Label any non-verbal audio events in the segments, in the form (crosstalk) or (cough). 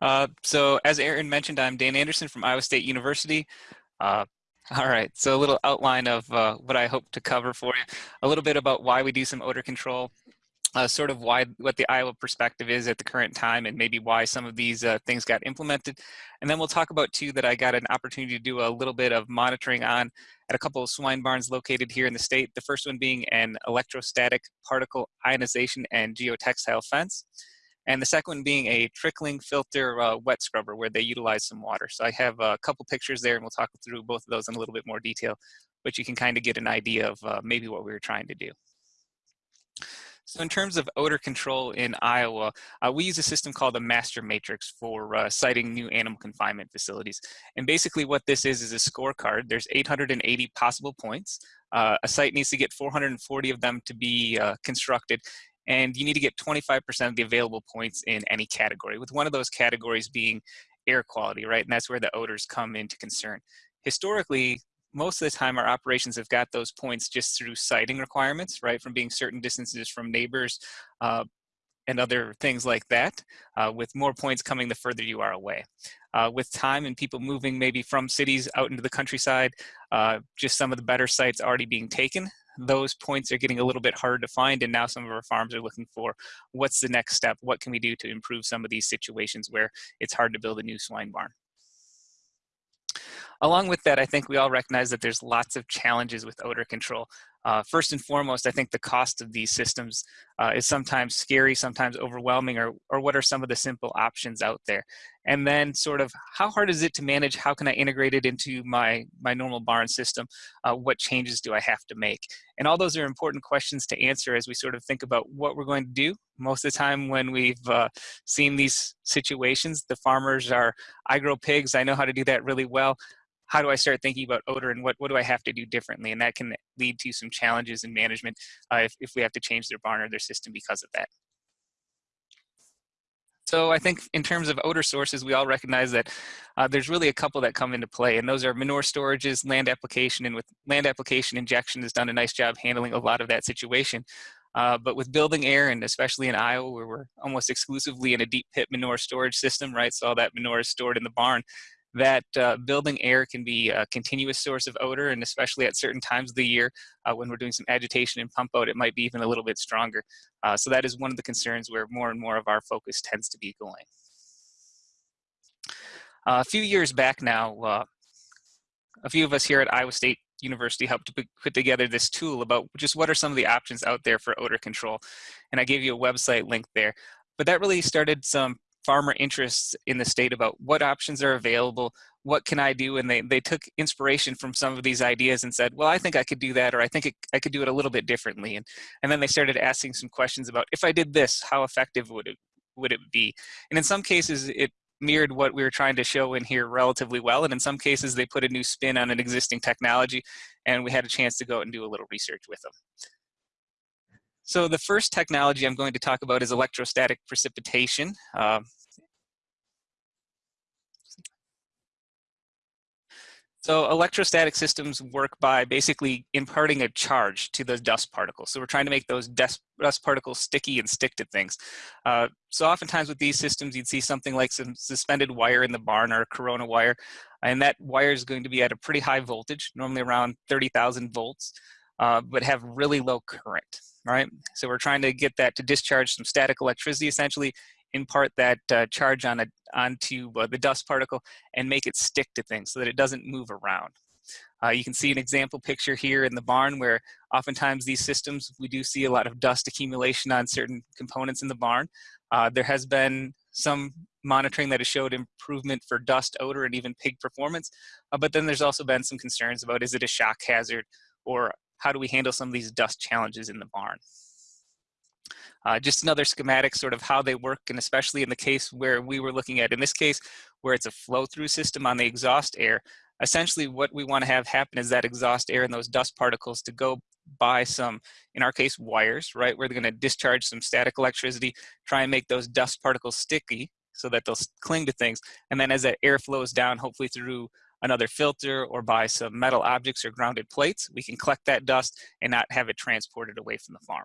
Uh, so as Aaron mentioned, I'm Dan Andersen from Iowa State University. Uh, (laughs) all right, so a little outline of uh, what I hope to cover for you. A little bit about why we do some odor control, uh, sort of why what the Iowa perspective is at the current time and maybe why some of these uh, things got implemented. And then we'll talk about too that I got an opportunity to do a little bit of monitoring on at a couple of swine barns located here in the state. The first one being an electrostatic particle ionization and geotextile fence. And the second one being a trickling filter uh, wet scrubber where they utilize some water. So I have a couple pictures there and we'll talk through both of those in a little bit more detail, but you can kind of get an idea of uh, maybe what we were trying to do. So in terms of odor control in Iowa, uh, we use a system called the master matrix for uh, siting new animal confinement facilities. And basically what this is is a scorecard. There's 880 possible points. Uh, a site needs to get 440 of them to be uh, constructed and you need to get 25% of the available points in any category, with one of those categories being air quality, right? And that's where the odors come into concern. Historically, most of the time our operations have got those points just through siting requirements, right? From being certain distances from neighbors uh, and other things like that, uh, with more points coming the further you are away. Uh, with time and people moving maybe from cities out into the countryside, uh, just some of the better sites already being taken, those points are getting a little bit harder to find and now some of our farms are looking for what's the next step? What can we do to improve some of these situations where it's hard to build a new swine barn? Along with that i think we all recognize that there's lots of challenges with odor control uh, first and foremost, I think the cost of these systems uh, is sometimes scary, sometimes overwhelming, or, or what are some of the simple options out there? And then sort of how hard is it to manage? How can I integrate it into my, my normal barn system? Uh, what changes do I have to make? And all those are important questions to answer as we sort of think about what we're going to do. Most of the time when we've uh, seen these situations, the farmers are, I grow pigs, I know how to do that really well how do I start thinking about odor and what, what do I have to do differently? And that can lead to some challenges in management uh, if, if we have to change their barn or their system because of that. So I think in terms of odor sources, we all recognize that uh, there's really a couple that come into play, and those are manure storages, land application, and with land application, injection has done a nice job handling a lot of that situation. Uh, but with building air, and especially in Iowa, where we're almost exclusively in a deep pit manure storage system, right? So all that manure is stored in the barn that uh, building air can be a continuous source of odor, and especially at certain times of the year uh, when we're doing some agitation and pump out, it might be even a little bit stronger. Uh, so that is one of the concerns where more and more of our focus tends to be going. A few years back now, uh, a few of us here at Iowa State University helped to put together this tool about just what are some of the options out there for odor control. And I gave you a website link there. But that really started some farmer interests in the state about what options are available, what can I do? And they, they took inspiration from some of these ideas and said, well, I think I could do that, or I think it, I could do it a little bit differently. And, and then they started asking some questions about, if I did this, how effective would it, would it be? And in some cases, it mirrored what we were trying to show in here relatively well. And in some cases, they put a new spin on an existing technology, and we had a chance to go out and do a little research with them. So the first technology I'm going to talk about is electrostatic precipitation. Uh, So electrostatic systems work by basically imparting a charge to the dust particles. So we're trying to make those dust, particles sticky and stick to things. Uh, so oftentimes with these systems, you'd see something like some suspended wire in the barn or corona wire, and that wire is going to be at a pretty high voltage, normally around 30,000 volts, uh, but have really low current, right? So we're trying to get that to discharge some static electricity essentially impart that uh, charge on a, onto uh, the dust particle and make it stick to things so that it doesn't move around. Uh, you can see an example picture here in the barn where oftentimes these systems, we do see a lot of dust accumulation on certain components in the barn. Uh, there has been some monitoring that has showed improvement for dust, odor, and even pig performance. Uh, but then there's also been some concerns about is it a shock hazard or how do we handle some of these dust challenges in the barn. Uh, just another schematic, sort of how they work, and especially in the case where we were looking at, in this case, where it's a flow-through system on the exhaust air, essentially what we want to have happen is that exhaust air and those dust particles to go by some, in our case, wires, right, where they're going to discharge some static electricity, try and make those dust particles sticky so that they'll cling to things. And then as that air flows down, hopefully through another filter or by some metal objects or grounded plates, we can collect that dust and not have it transported away from the farm.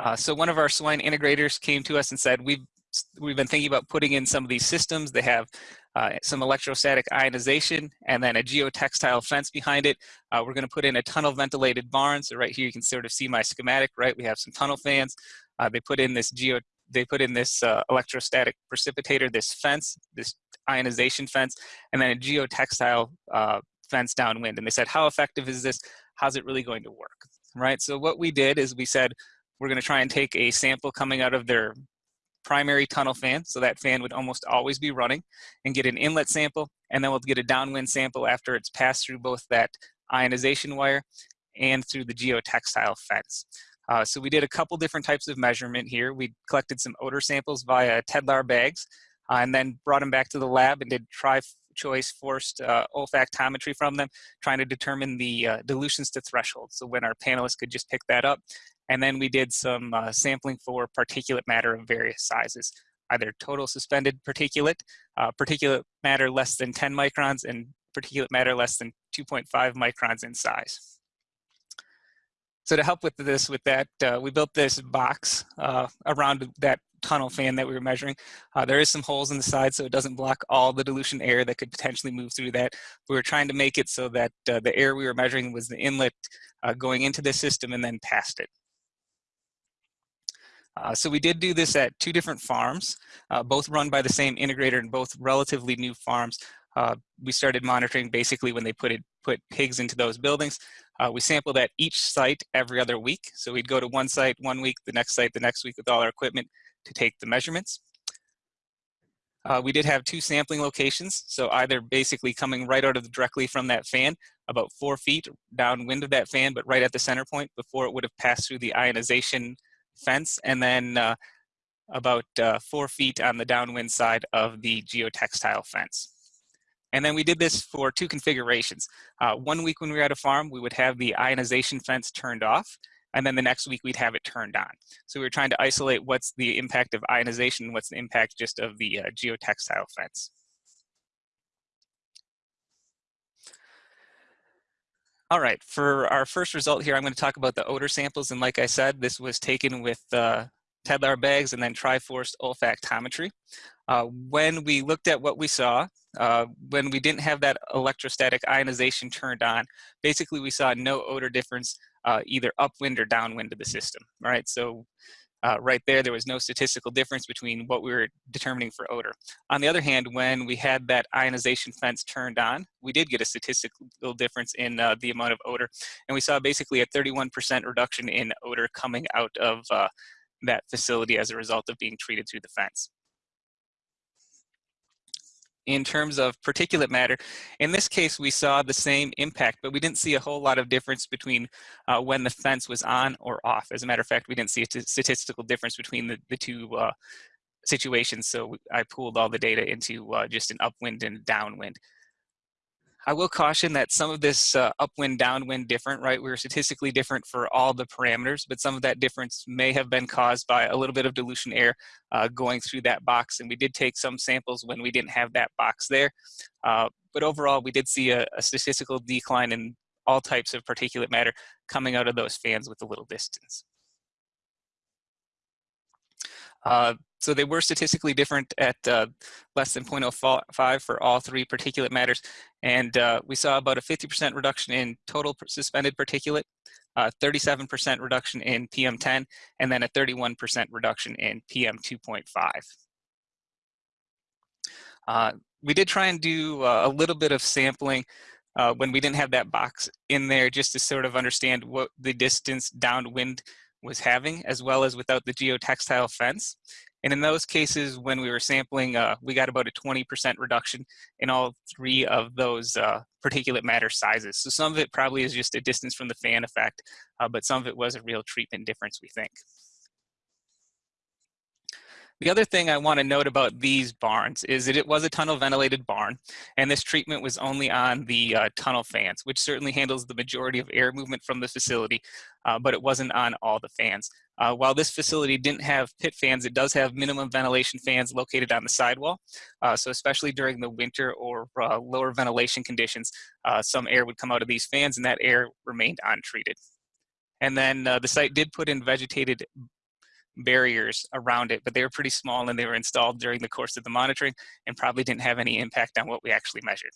Uh, so one of our swine integrators came to us and said, we've we've been thinking about putting in some of these systems. They have uh, some electrostatic ionization and then a geotextile fence behind it. Uh, we're gonna put in a tunnel ventilated barn. So right here you can sort of see my schematic, right? We have some tunnel fans. Uh, they put in this geo, they put in this uh, electrostatic precipitator, this fence, this ionization fence, and then a geotextile uh, fence downwind. And they said, how effective is this? How's it really going to work? Right, so what we did is we said, we're gonna try and take a sample coming out of their primary tunnel fan, so that fan would almost always be running, and get an inlet sample, and then we'll get a downwind sample after it's passed through both that ionization wire and through the geotextile fence. Uh, so we did a couple different types of measurement here. We collected some odor samples via Tedlar bags, and then brought them back to the lab and did tri-choice forced uh, olfactometry from them, trying to determine the uh, dilutions to threshold. So when our panelists could just pick that up and then we did some uh, sampling for particulate matter of various sizes, either total suspended particulate, uh, particulate matter less than 10 microns, and particulate matter less than 2.5 microns in size. So to help with this, with that, uh, we built this box uh, around that tunnel fan that we were measuring. Uh, there is some holes in the side so it doesn't block all the dilution air that could potentially move through that. We were trying to make it so that uh, the air we were measuring was the inlet uh, going into the system and then past it. Uh, so we did do this at two different farms, uh, both run by the same integrator and both relatively new farms. Uh, we started monitoring basically when they put it, put pigs into those buildings. Uh, we sampled at each site every other week. So we'd go to one site one week, the next site the next week with all our equipment to take the measurements. Uh, we did have two sampling locations, so either basically coming right out of the, directly from that fan, about four feet downwind of that fan, but right at the center point before it would have passed through the ionization fence and then uh, about uh, four feet on the downwind side of the geotextile fence. And then we did this for two configurations. Uh, one week when we were at a farm, we would have the ionization fence turned off, and then the next week we'd have it turned on. So we were trying to isolate what's the impact of ionization what's the impact just of the uh, geotextile fence. All right, for our first result here, I'm going to talk about the odor samples. And like I said, this was taken with uh, Tedlar bags and then Triforce olfactometry. Uh, when we looked at what we saw, uh, when we didn't have that electrostatic ionization turned on, basically we saw no odor difference uh, either upwind or downwind of the system. right? so uh, right there, there was no statistical difference between what we were determining for odor. On the other hand, when we had that ionization fence turned on, we did get a statistical difference in uh, the amount of odor. And we saw basically a 31% reduction in odor coming out of uh, that facility as a result of being treated through the fence in terms of particulate matter. In this case, we saw the same impact, but we didn't see a whole lot of difference between uh, when the fence was on or off. As a matter of fact, we didn't see a statistical difference between the, the two uh, situations, so I pooled all the data into uh, just an upwind and downwind. I will caution that some of this uh, upwind, downwind different, right? We were statistically different for all the parameters, but some of that difference may have been caused by a little bit of dilution air uh, going through that box. And we did take some samples when we didn't have that box there. Uh, but overall, we did see a, a, statistical decline in all types of particulate matter coming out of those fans with a little distance. Uh, so they were statistically different at uh, less than 0.05 for all three particulate matters. And uh, we saw about a 50% reduction in total suspended particulate, 37% uh, reduction in PM10, and then a 31% reduction in PM2.5. Uh, we did try and do uh, a little bit of sampling uh, when we didn't have that box in there just to sort of understand what the distance downwind was having as well as without the geotextile fence. And in those cases, when we were sampling, uh, we got about a 20% reduction in all three of those uh, particulate matter sizes. So some of it probably is just a distance from the fan effect, uh, but some of it was a real treatment difference, we think. The other thing I want to note about these barns is that it was a tunnel ventilated barn, and this treatment was only on the uh, tunnel fans, which certainly handles the majority of air movement from the facility, uh, but it wasn't on all the fans. Uh, while this facility didn't have pit fans, it does have minimum ventilation fans located on the sidewall. Uh, so especially during the winter or uh, lower ventilation conditions, uh, some air would come out of these fans and that air remained untreated. And then the site did put in vegetated barriers around it, but they were pretty small and they were installed during the course of the monitoring and probably didn't have any impact on what we actually measured.